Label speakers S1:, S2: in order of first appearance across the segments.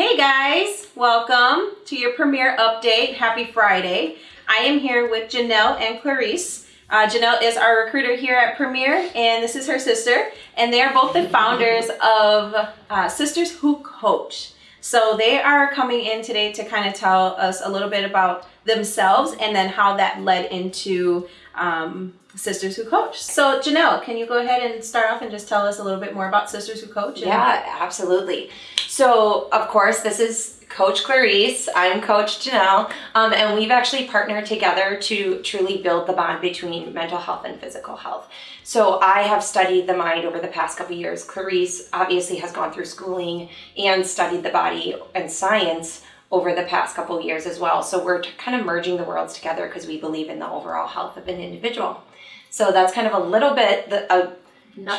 S1: Hey guys, welcome to your Premier update. Happy Friday. I am here with Janelle and Clarice. Uh, Janelle is our recruiter here at Premier, and this is her sister, and they are both the founders of uh, Sisters Who Coach. So they are coming in today to kind of tell us a little bit about themselves and then how that led into um, Sisters Who Coach. So Janelle, can you go ahead and start off and just tell us a little bit more about Sisters Who Coach?
S2: Yeah, absolutely. So, of course, this is Coach Clarice. I'm Coach Janelle. Um, and we've actually partnered together to truly build the bond between mental health and physical health. So, I have studied the mind over the past couple years. Clarice obviously has gone through schooling and studied the body and science over the past couple years as well. So, we're kind of merging the worlds together because we believe in the overall health of an individual. So, that's kind of a little bit the, a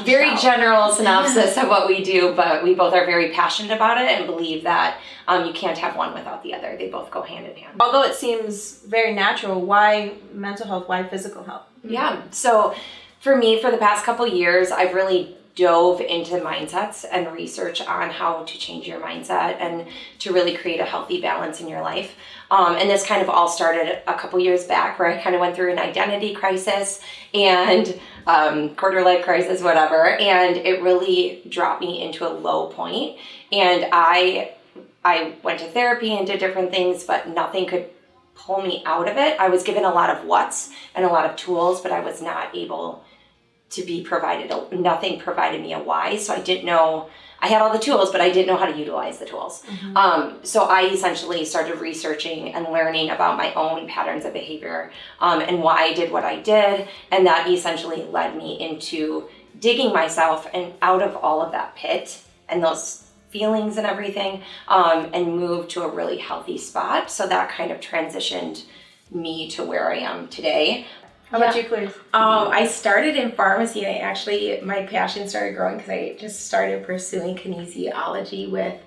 S2: very general synopsis of what we do, but we both are very passionate about it and believe that um, you can't have one without the other. They both go hand in hand.
S1: Although it seems very natural, why mental health? Why physical health?
S2: Yeah. So for me, for the past couple years, I've really dove into mindsets and research on how to change your mindset and to really create a healthy balance in your life. Um, and this kind of all started a couple years back where I kind of went through an identity crisis and um, quarter life crisis, whatever. And it really dropped me into a low point. And I, I went to therapy and did different things, but nothing could pull me out of it. I was given a lot of what's and a lot of tools, but I was not able to be provided. Nothing provided me a why, so I didn't know. I had all the tools, but I didn't know how to utilize the tools. Um, so I essentially started researching and learning about my own patterns of behavior um, and why I did what I did, and that essentially led me into digging myself and out of all of that pit and those feelings and everything, um, and moved to a really healthy spot. So that kind of transitioned me to where I am today.
S1: How about you, Clarice?
S3: Um, I started in pharmacy and I actually, my passion started growing because I just started pursuing kinesiology with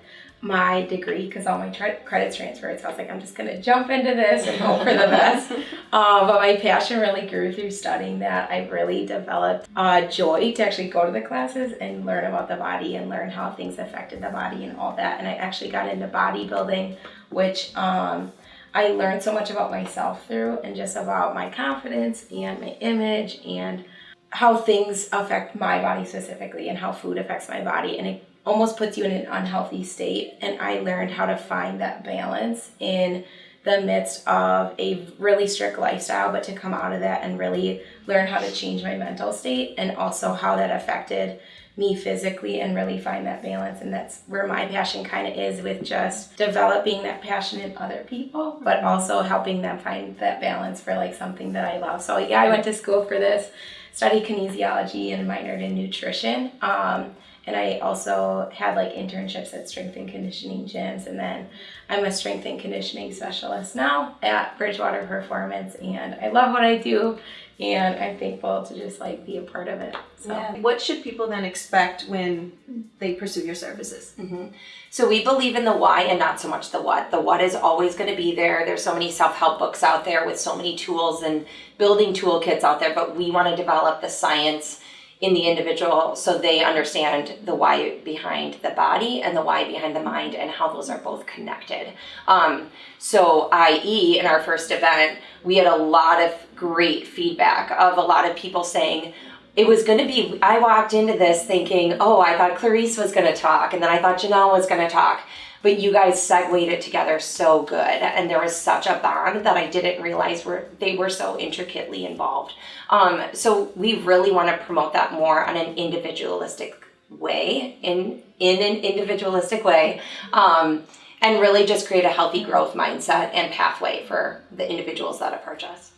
S3: my degree because all my credits transferred. So I was like, I'm just going to jump into this and hope for the best. Um, but my passion really grew through studying that. I really developed uh, joy to actually go to the classes and learn about the body and learn how things affected the body and all that. And I actually got into bodybuilding, which um, I learned so much about myself through and just about my confidence and my image and how things affect my body specifically and how food affects my body. And it almost puts you in an unhealthy state. And I learned how to find that balance in the midst of a really strict lifestyle, but to come out of that and really learn how to change my mental state and also how that affected me physically and really find that balance. And that's where my passion kind of is with just developing that passion in other people but also helping them find that balance for like something that i love. So yeah i went to school for this studied kinesiology and minored in nutrition um, and i also had like internships at strength and conditioning gyms. And then i'm a strength and conditioning specialist now at bridgewater performance and i love what i do and i'm thankful to just like be a part of it so
S1: Yeah. What should people then expect when they pursue your services? Mm-hmm.
S2: So we believe in the why and not so much the what. The what is always going to be there. There's so many self-help books out there with so many tools and building toolkits out there, but we want to develop the science in the individual so they understand the why behind the body and the why behind the mind and how those are both connected. Um, so, i.e., in our first event, we had a lot of great feedback of a lot of people saying, it was going to be, I walked into this thinking, oh, I thought Clarice was going to talk, and then I thought Janelle was going to talk. But you guys segued it together so good, and there was such a bond that I didn't realize were they were so intricately involved. Um, so we really want to promote that more on an individualistic way, in in an individualistic way, um, and really just create a healthy growth mindset and pathway for the individuals that approach us.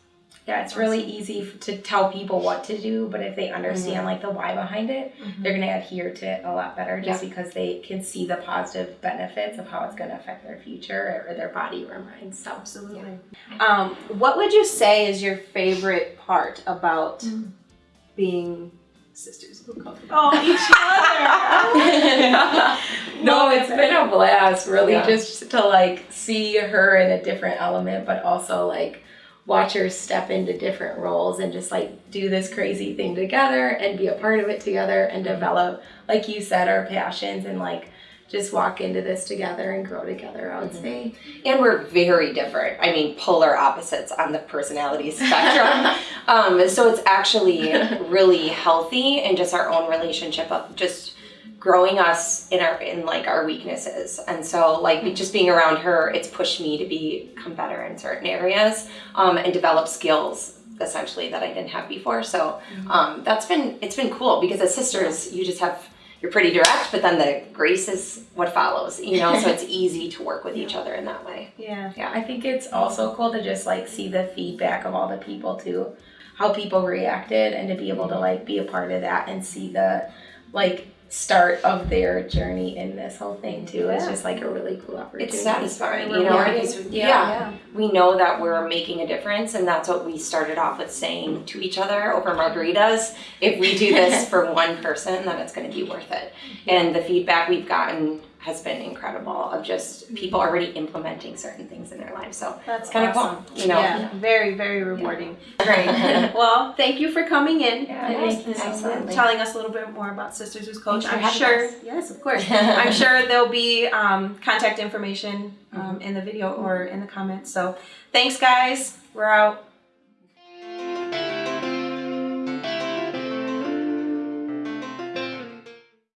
S3: Yeah, it's really easy f- to tell people what to do, but if they understand mm-hmm. like the why behind it, mm-hmm. they're going to adhere to it a lot better just because they can see the positive benefits of how it's going to affect their future or their body or mind. So,
S1: Absolutely. Um, what would you say is your favorite part about mm. being sisters who coach? Oh, each other.
S3: no, it's been a blast, really,
S2: Yeah.
S3: just to like see her in a different element, but also like watch her step into different roles and just like do this crazy thing together and be a part of it together and develop, like you said, our passions and like just walk into this together and grow together. I would say.
S2: and we're very different. I mean, polar opposites on the personality spectrum. um, so it's actually really healthy and just our own relationship of just growing us in our in like our weaknesses. And so like just being around her, it's pushed me to become better in certain areas um, and develop skills essentially that I didn't have before. So um, that's been it's been cool because as sisters, you just have you're pretty direct, but then the grace is what follows, you know. So it's easy to work with each other in that way.
S1: Yeah. Yeah.
S3: I think it's also cool to just like see the feedback of all the people too, how people reacted, and to be able to like be a part of that and see the like start of their journey in this whole thing too. It's just like a really cool opportunity.
S2: It's satisfying, you know, because
S3: yeah.
S2: yeah. we know that we're making a difference, and that's what we started off with saying to each other over margaritas. If we do this for one person, then it's going to be worth it. And the feedback we've gotten has been incredible of just people already implementing certain things in their lives. So
S1: That's
S2: kind of
S1: awesome.
S2: cool, you know.
S1: Yeah, very, very rewarding.
S2: Great.
S1: well, thank you for coming in
S3: Yeah,
S1: and
S3: thank you so
S2: Absolutely.
S1: telling us a little bit more about Sisters Who's Coach. I'm sure,
S2: us.
S1: yes, of course. I'm sure there'll be um, contact information um, in the video or in the comments. So thanks, guys. We're out.